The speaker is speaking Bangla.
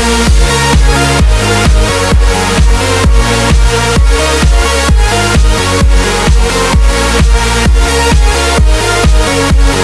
We'll be right back.